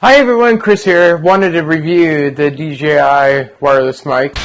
Hi everyone, Chris here. Wanted to review the DJI wireless mic.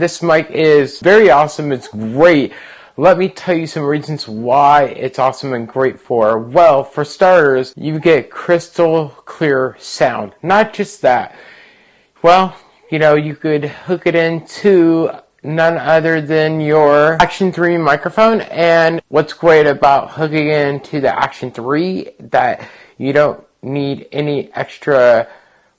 This mic is very awesome. It's great. Let me tell you some reasons why it's awesome and great for. Well, for starters, you get crystal clear sound. Not just that. Well, you know, you could hook it into none other than your Action 3 microphone. And what's great about hooking into the Action 3 that you don't need any extra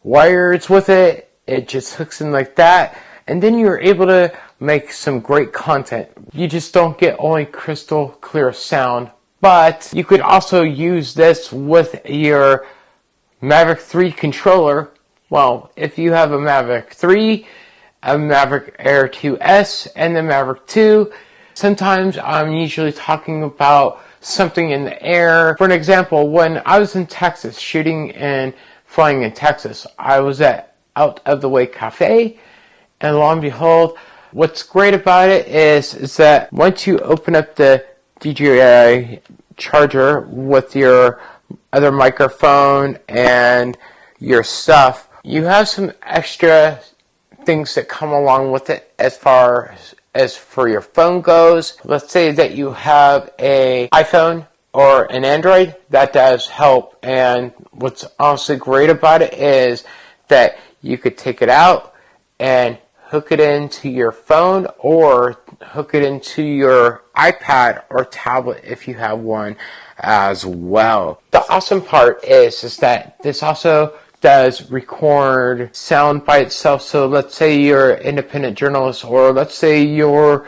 wires with it. It just hooks in like that and then you're able to make some great content. You just don't get only crystal clear sound, but you could also use this with your Mavic 3 controller. Well, if you have a Mavic 3, a Mavic Air 2S, and the Mavic 2, sometimes I'm usually talking about something in the air. For an example, when I was in Texas, shooting and flying in Texas, I was at Out of the Way Cafe, and lo and behold, what's great about it is, is that once you open up the DJI charger with your other microphone and your stuff, you have some extra things that come along with it as far as for your phone goes. Let's say that you have a iPhone or an Android, that does help. And what's also great about it is that you could take it out and hook it into your phone or hook it into your iPad or tablet if you have one as well. The awesome part is, is that this also does record sound by itself. So let's say you're an independent journalist or let's say you're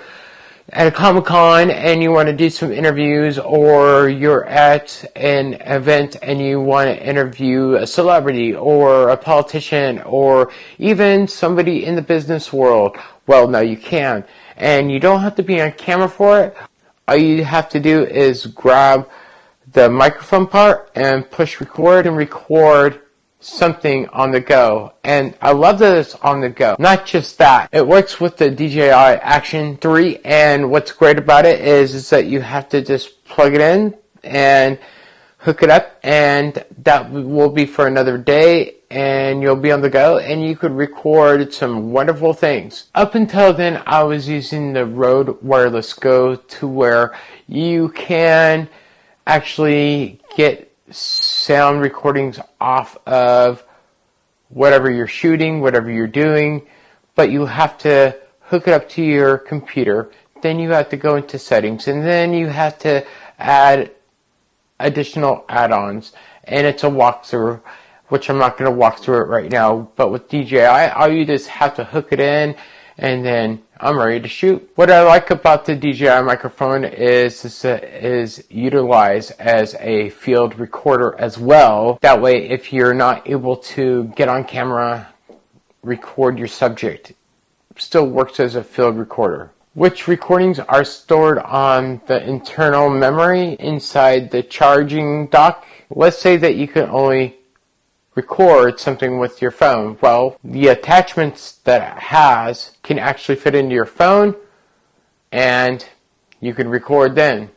at a Comic Con and you want to do some interviews, or you're at an event and you want to interview a celebrity or a politician or even somebody in the business world, well, now you can. And you don't have to be on camera for it. All you have to do is grab the microphone part and push record and record something on the go. And I love that it's on the go. Not just that, it works with the DJI Action 3 and what's great about it is, is that you have to just plug it in and hook it up and that will be for another day and you'll be on the go and you could record some wonderful things. Up until then I was using the Rode Wireless Go to where you can actually get sound recordings off of whatever you're shooting, whatever you're doing, but you have to hook it up to your computer. Then you have to go into settings and then you have to add additional add-ons and it's a walkthrough which I'm not going to walk through it right now but with DJI all you just have to hook it in and then I'm ready to shoot. What I like about the DJI microphone is, is, is utilized as a field recorder as well. That way, if you're not able to get on camera, record your subject, still works as a field recorder. Which recordings are stored on the internal memory inside the charging dock. Let's say that you can only record something with your phone. Well, the attachments that it has can actually fit into your phone and you can record then.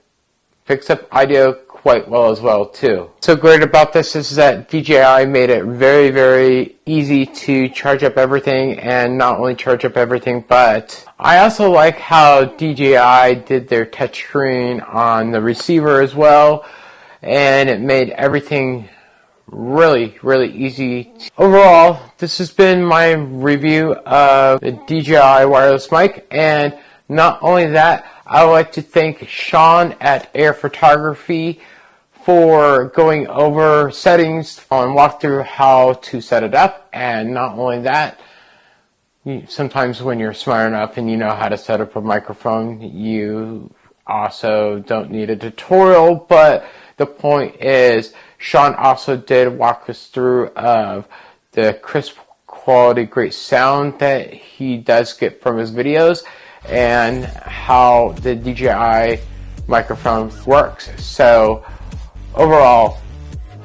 Picks up audio quite well as well too. So great about this is that DJI made it very, very easy to charge up everything and not only charge up everything, but I also like how DJI did their touchscreen on the receiver as well and it made everything really, really easy. Overall, this has been my review of the DJI wireless mic, and not only that, I would like to thank Sean at Air Photography for going over settings and walk through how to set it up, and not only that, sometimes when you're smart enough and you know how to set up a microphone, you also don't need a tutorial, but the point is Sean also did walk us through of the crisp quality, great sound that he does get from his videos and how the DJI microphone works. So overall,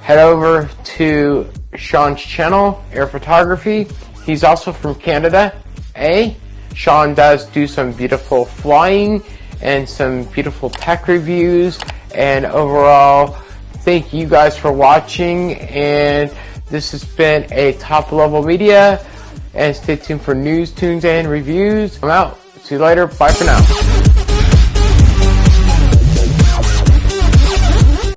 head over to Sean's channel, Air Photography. He's also from Canada, A. Sean does do some beautiful flying and some beautiful tech reviews and overall thank you guys for watching. And this has been a top level media. And stay tuned for news tunes and reviews. I'm out. See you later. Bye for now